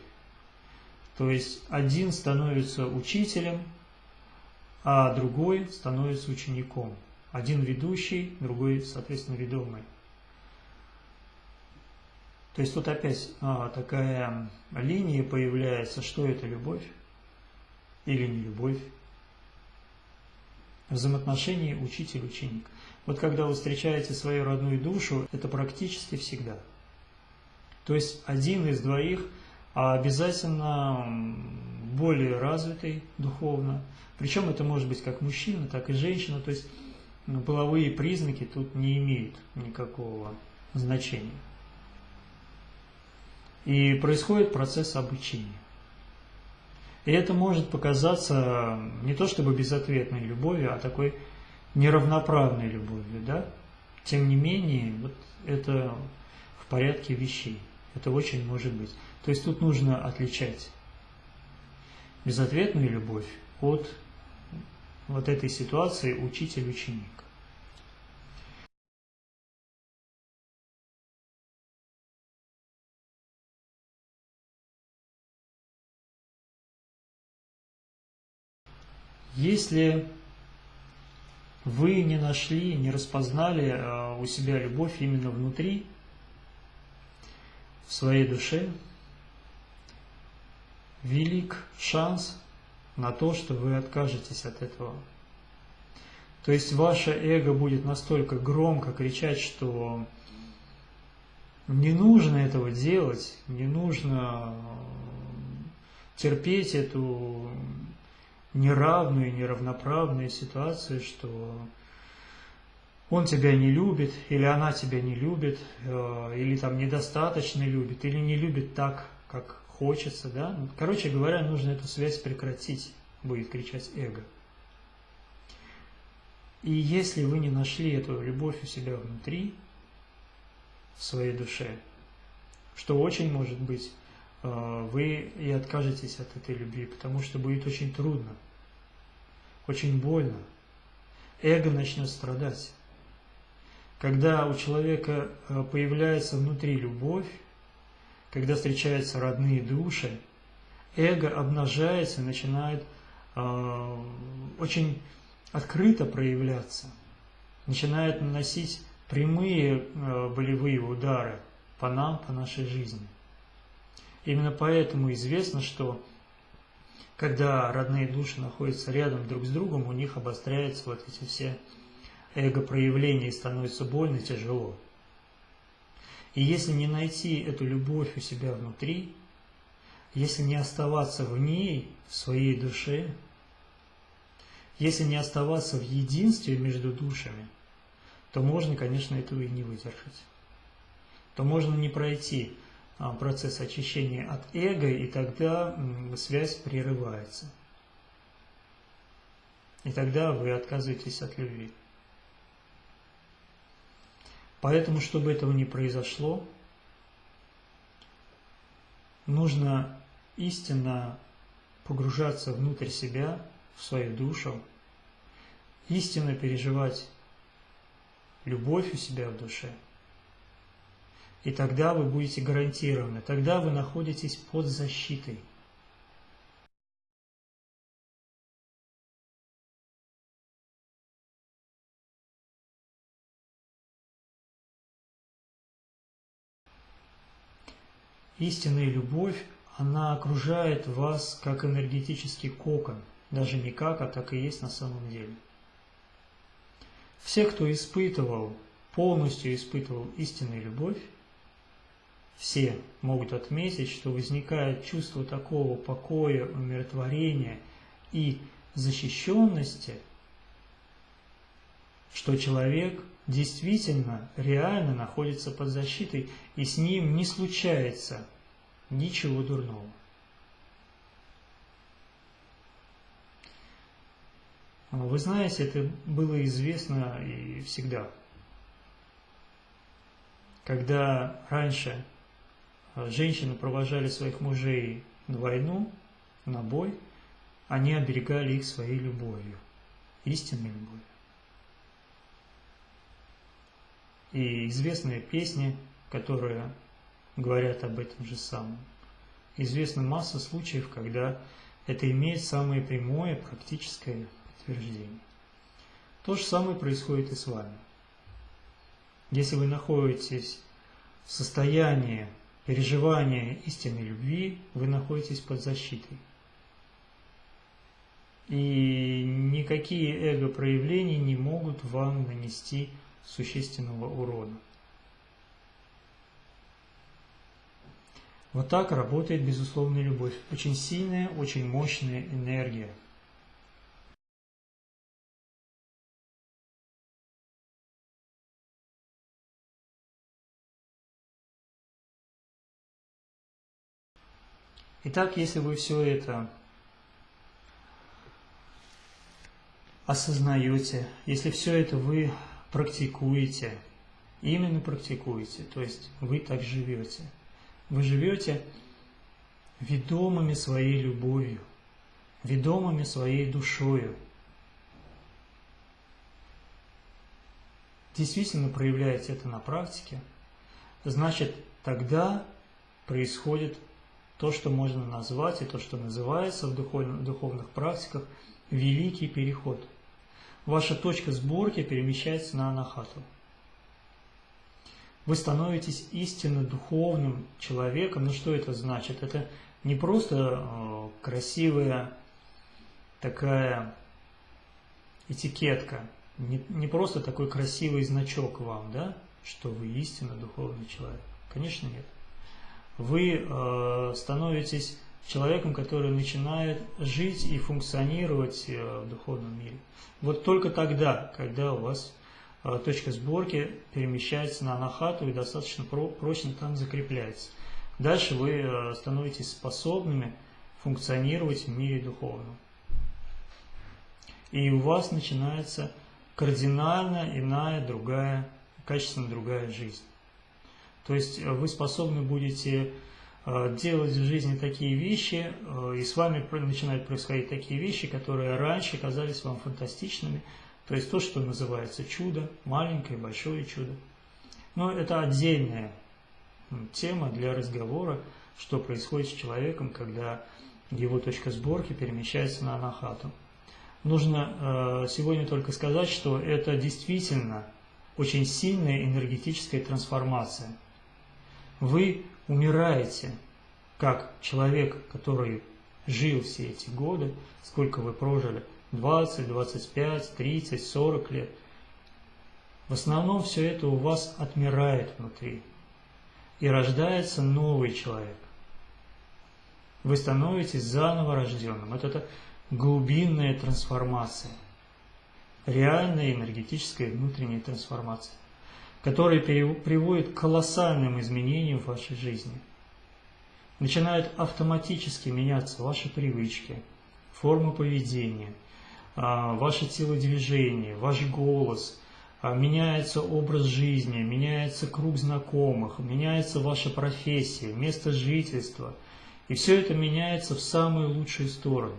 Speaker 1: То есть один становится учителем, а другой становится учеником. Один ведущий, другой, соответственно, ведомый. То есть тут опять а, такая линия появляется, что это любовь или не любовь. Взаимоотношения учитель-ученик. Вот когда вы встречаете свою родную душу, это практически всегда. То есть один из двоих а обязательно более развитый духовно. Причем это может быть как мужчина, так и женщина. То есть ну, половые признаки тут не имеют никакого значения. И происходит процесс обучения. И это может показаться не то чтобы безответной любовью, а такой неравноправной любовью, да, тем не менее, вот это в порядке вещей. Это очень может быть. То есть тут нужно отличать безответную любовь от вот этой ситуации учитель-ученик. Если вы не нашли, не распознали э, у себя любовь именно внутри, в своей душе, велик шанс на то, что вы откажетесь от этого. То есть ваше эго будет настолько громко кричать, что не нужно этого делать, не нужно терпеть эту неравную, неравноправную ситуацию, что он тебя не любит, или она тебя не любит, э, или там недостаточно любит, или не любит так, как хочется, да. Короче говоря, нужно эту связь прекратить, будет кричать эго. И если вы не нашли эту любовь у себя внутри, в своей душе, что очень может быть, вы и откажетесь от этой любви, потому что будет очень трудно, очень больно. Эго начнет страдать. Когда у человека э, появляется внутри любовь, когда встречаются родные души, эго обнажается, начинает э, очень открыто проявляться, начинает наносить прямые э, болевые удары по нам, по нашей жизни. Именно поэтому известно, что когда родные души находятся рядом друг с другом, у них обостряются вот эти все эго-проявления и становится больно, тяжело. И если не найти эту любовь у себя внутри, если не оставаться в ней, в своей душе, если не оставаться в единстве между душами, то можно, конечно, этого и не выдержать. То можно не пройти процесс очищения от эго, и тогда связь прерывается. И тогда вы отказываетесь от любви. Поэтому, чтобы этого не произошло, нужно истинно погружаться внутрь себя, в свою душу, истинно переживать любовь у себя в душе. И тогда вы будете гарантированы, тогда вы находитесь под защитой. Истинная любовь, она окружает вас как энергетический кокон, даже не как, а так и есть на самом деле. Все, кто испытывал, полностью испытывал истинную любовь, все могут отметить, что возникает чувство такого покоя, умиротворения и защищенности, что человек действительно, реально находится под защитой, и с ним не случается ничего дурного. Вы знаете, это было известно и всегда. Когда раньше женщины провожали своих мужей на войну, на бой, они оберегали их своей любовью, истинной любовью. и известные песни, которые говорят об этом же самом. Известна масса случаев, когда это имеет самое прямое практическое подтверждение. То же самое происходит и с вами. Если вы находитесь в состоянии переживания истинной любви, вы находитесь под защитой. И никакие эго-проявления не могут вам нанести существенного урона. Вот так работает безусловная любовь. Очень сильная, очень мощная энергия. Итак, если вы все это осознаете, если все это вы практикуете, именно практикуете, то есть вы так живете. Вы живете ведомыми своей любовью, ведомыми своей душою. Действительно проявляете это на практике, значит тогда происходит то, что можно назвать и то, что называется в духовных, практиках великий переход – ваша точка сборки перемещается на анахату. Вы становитесь истинно духовным человеком. Ну что это значит? Это не просто э, красивая такая этикетка, не, не просто такой красивый значок вам, да, что вы истинно духовный человек. Конечно, нет. Вы э, становитесь человеком, который начинает жить и функционировать э, в духовном мире. Вот только тогда, когда у вас э, точка сборки перемещается на анахату и достаточно прочно там закрепляется. Дальше вы э, становитесь способными функционировать в мире духовном. И у вас начинается кардинально иная, другая, качественно другая жизнь. То есть вы способны будете Э, делать в жизни такие вещи, э, и с вами начинают происходить такие вещи, которые раньше казались вам фантастичными, то есть то, что называется чудо, маленькое, большое чудо. Но это отдельная тема для разговора, что происходит с человеком, когда его точка сборки перемещается на анахату. Нужно э, сегодня только сказать, что это действительно очень сильная энергетическая трансформация. Вы умираете, как человек, который жил все эти годы, сколько вы прожили, 20, 25, 30, 40 лет. В основном все это у вас отмирает внутри, и рождается новый человек. Вы становитесь заново рожденным. Вот это глубинная трансформация, реальная энергетическая внутренняя трансформация которые приводят к колоссальным изменениям в вашей жизни. Начинают автоматически меняться ваши привычки, форма поведения, а, ваше телодвижение, ваш голос, а, меняется образ жизни, меняется круг знакомых, меняется ваша профессия, место жительства. И все это меняется в самую лучшую сторону.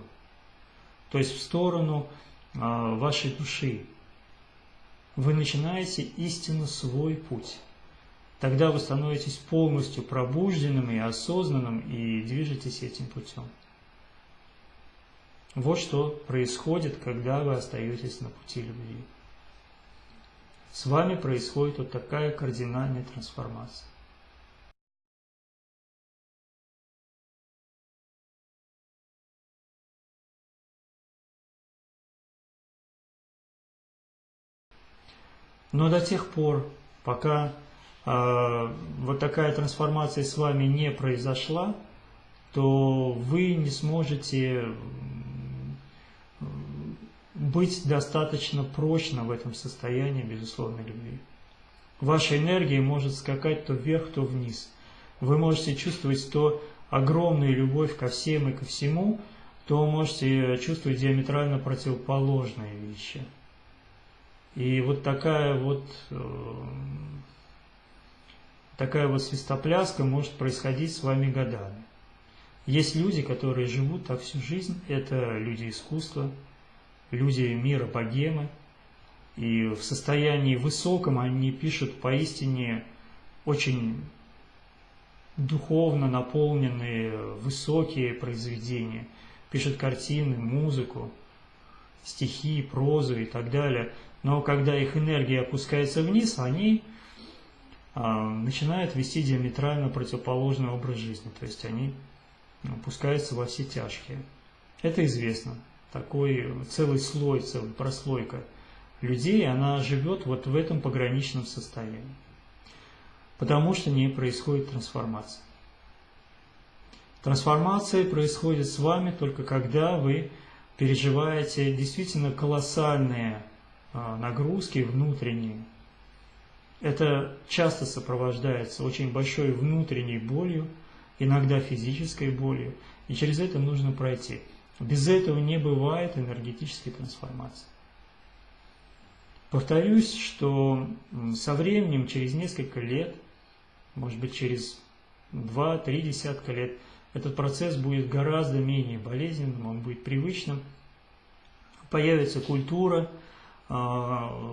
Speaker 1: То есть в сторону а, вашей души, вы начинаете истинно свой путь. Тогда вы становитесь полностью пробужденным и осознанным и движетесь этим путем. Вот что происходит, когда вы остаетесь на пути любви. С вами происходит вот такая кардинальная трансформация. Но до тех пор, пока э, вот такая трансформация с вами не произошла, то вы не сможете быть достаточно прочно в этом состоянии безусловной любви. Ваша энергия может скакать то вверх, то вниз. Вы можете чувствовать то огромную любовь ко всем и ко всему, то можете чувствовать диаметрально противоположные вещи – и вот такая вот, э, такая вот свистопляска может происходить с вами годами. Есть люди, которые живут так всю жизнь, это люди искусства, люди мира богемы, и в состоянии высоком они пишут поистине очень духовно наполненные, высокие произведения, пишут картины, музыку, стихи, прозу и так далее – но когда их энергия опускается вниз, они а, начинают вести диаметрально противоположный образ жизни, то есть они опускаются во все тяжкие. Это известно. Такой целый слой, целая прослойка людей, она живет вот в этом пограничном состоянии. Потому что не происходит трансформация. Трансформация происходит с вами только когда вы переживаете действительно колоссальные нагрузки внутренние. Это часто сопровождается очень большой внутренней болью, иногда физической болью, и через это нужно пройти. Без этого не бывает энергетической трансформации. Повторюсь, что со временем, через несколько лет, может быть через 2-3 десятка лет, этот процесс будет гораздо менее болезненным, он будет привычным. Появится культура, а,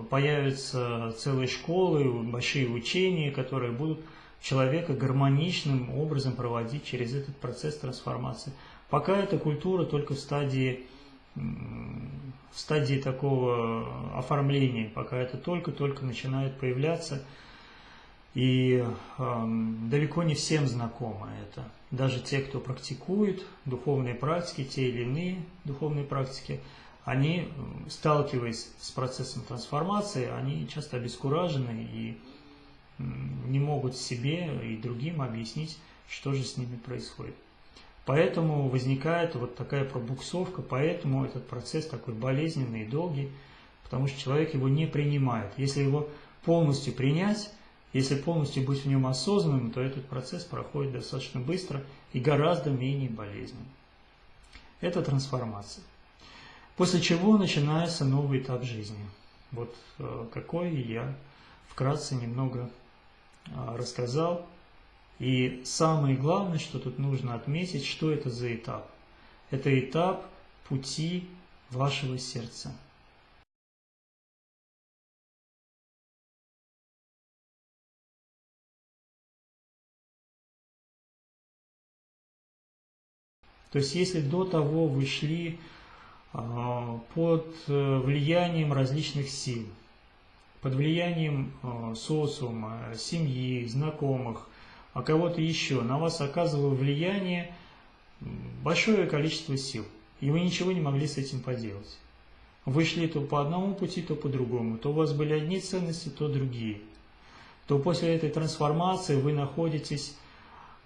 Speaker 1: появятся целые школы, большие учения, которые будут человека гармоничным образом проводить через этот процесс трансформации. Пока эта культура только в стадии в стадии такого оформления, пока это только-только начинает появляться, и э, далеко не всем знакомо это. Даже те, кто практикует духовные практики, те или иные духовные практики, они, сталкиваясь с процессом трансформации, они часто обескуражены и не могут себе и другим объяснить, что же с ними происходит. Поэтому возникает вот такая пробуксовка, поэтому этот процесс такой болезненный и долгий, потому что человек его не принимает. Если его полностью принять, если полностью быть в нем осознанным, то этот процесс проходит достаточно быстро и гораздо менее болезненно. Это трансформация. После чего начинается новый этап жизни. Вот э, какой я вкратце немного а, рассказал. И самое главное, что тут нужно отметить, что это за этап. Это этап пути вашего сердца. То есть, если до того вы шли под э, влиянием различных сил, под влиянием а, социума, семьи, знакомых, а кого-то еще, на вас оказывало влияние большое количество сил, и вы ничего не могли с этим поделать. Вы шли то по одному пути, то по другому, то у вас были одни ценности, то другие. То после этой трансформации вы находитесь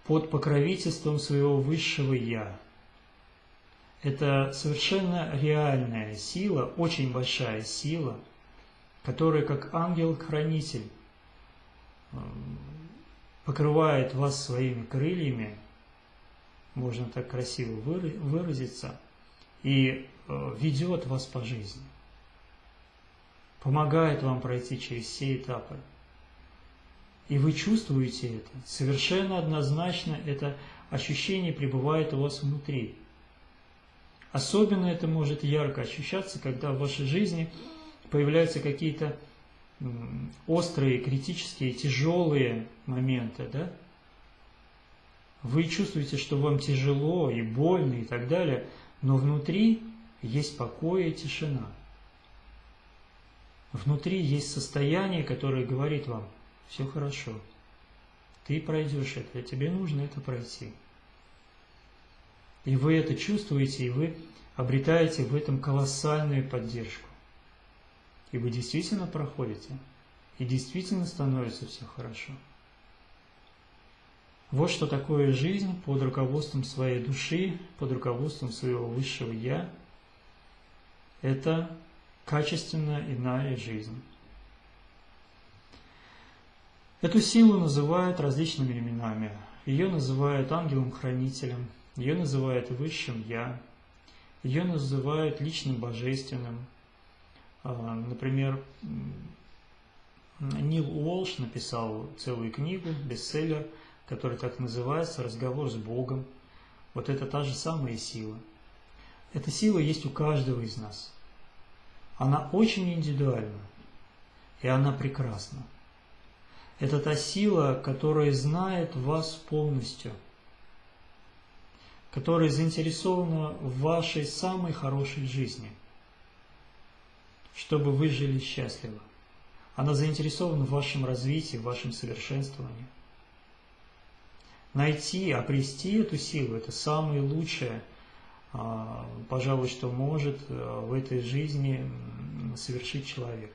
Speaker 1: под покровительством своего высшего «Я», это совершенно реальная сила, очень большая сила, которая как ангел-хранитель эм, покрывает вас своими крыльями, можно так красиво выразиться, и э, ведет вас по жизни, помогает вам пройти через все этапы. И вы чувствуете это, совершенно однозначно это ощущение пребывает у вас внутри – Особенно это может ярко ощущаться, когда в вашей жизни появляются какие-то острые, критические, тяжелые моменты, да? Вы чувствуете, что вам тяжело и больно и так далее, но внутри есть покой и тишина. Внутри есть состояние, которое говорит вам, все хорошо, ты пройдешь это, тебе нужно это пройти. И вы это чувствуете, и вы обретаете в этом колоссальную поддержку. И вы действительно проходите, и действительно становится все хорошо. Вот что такое жизнь под руководством своей души, под руководством своего высшего «Я». Это качественно иная жизнь. Эту силу называют различными именами. Ее называют ангелом-хранителем, ее называют Высшим Я, ее называют Личным Божественным. А, например, Нил Уолш написал целую книгу, бестселлер, который так называется «Разговор с Богом». Вот это та же самая сила. Эта сила есть у каждого из нас. Она очень индивидуальна, и она прекрасна. Это та сила, которая знает вас полностью – которая заинтересована в вашей самой хорошей жизни, чтобы вы жили счастливо. Она заинтересована в вашем развитии, в вашем совершенствовании. Найти, обрести эту силу – это самое лучшее, а, пожалуй, что может а, в этой жизни совершить человек.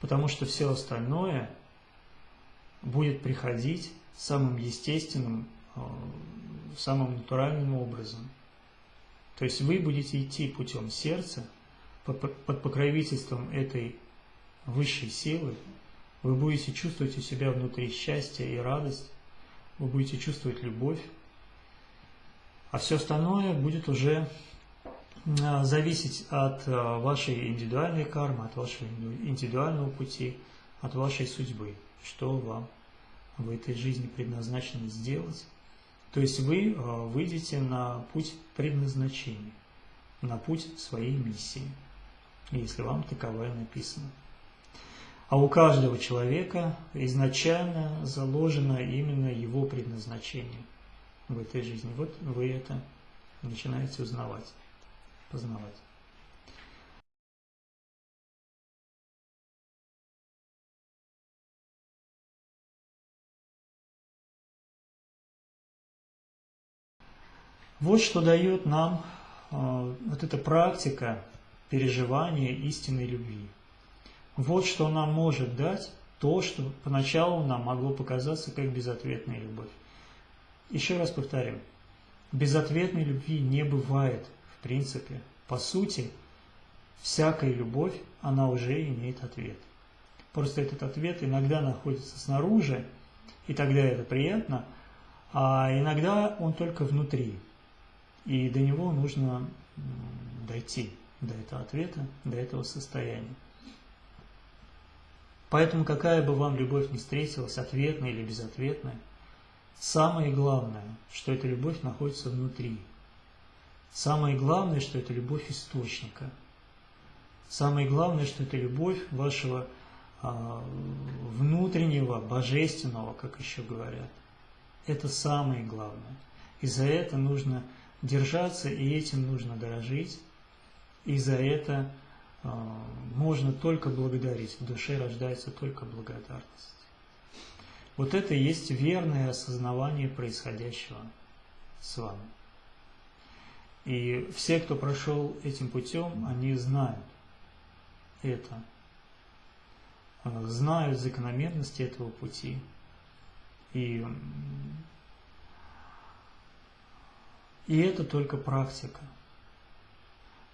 Speaker 1: Потому что все остальное будет приходить самым естественным а, самым натуральным образом. То есть вы будете идти путем сердца, под покровительством этой высшей силы, вы будете чувствовать у себя внутри счастье и радость, вы будете чувствовать любовь, а все остальное будет уже а, зависеть от а, вашей индивидуальной кармы, от вашего индивидуального пути, от вашей судьбы, что вам в этой жизни предназначено сделать. То есть вы э, выйдете на путь предназначения, на путь своей миссии, если вам таковая написана. А у каждого человека изначально заложено именно его предназначение в этой жизни. Вот вы это начинаете узнавать, познавать. Вот что дает нам э, вот эта практика переживания истинной любви. Вот что нам может дать то, что поначалу нам могло показаться как безответная любовь. Еще раз повторим, безответной любви не бывает в принципе. По сути, всякая любовь, она уже имеет ответ. Просто этот ответ иногда находится снаружи, и тогда это приятно, а иногда он только внутри, и до него нужно дойти, до этого ответа, до этого состояния. Поэтому какая бы вам любовь ни встретилась, ответная или безответная, самое главное, что эта любовь находится внутри. Самое главное, что это любовь источника. Самое главное, что это любовь вашего а, внутреннего, божественного, как еще говорят. Это самое главное. И за это нужно держаться, и этим нужно дорожить. И за это а, можно только благодарить, в душе рождается только благодарность. Вот это и есть верное осознавание происходящего с вами. И все, кто прошел этим путем, они знают это, а, знают закономерности этого пути. И, и это только практика.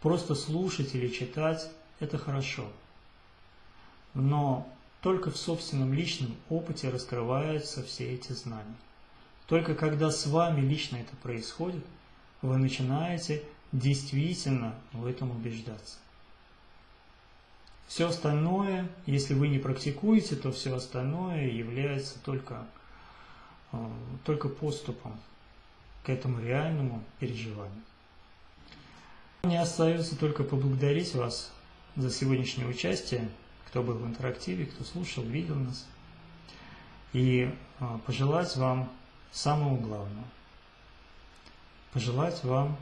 Speaker 1: Просто слушать или читать – это хорошо. Но только в собственном личном опыте раскрываются все эти знания. Только когда с вами лично это происходит, вы начинаете действительно в этом убеждаться. Все остальное, если вы не практикуете, то все остальное является только, э, только поступом к этому реальному переживанию. Мне остается только поблагодарить вас за сегодняшнее участие, кто был в интерактиве, кто слушал, видел нас, и а, пожелать вам самого главного. Пожелать вам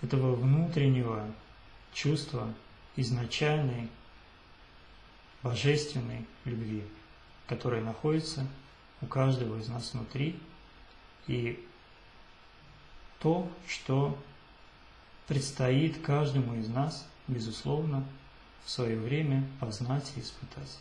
Speaker 1: этого внутреннего чувства изначальной божественной любви, которая находится у каждого из нас внутри, и то, что предстоит каждому из нас, безусловно, в свое время познать и испытать.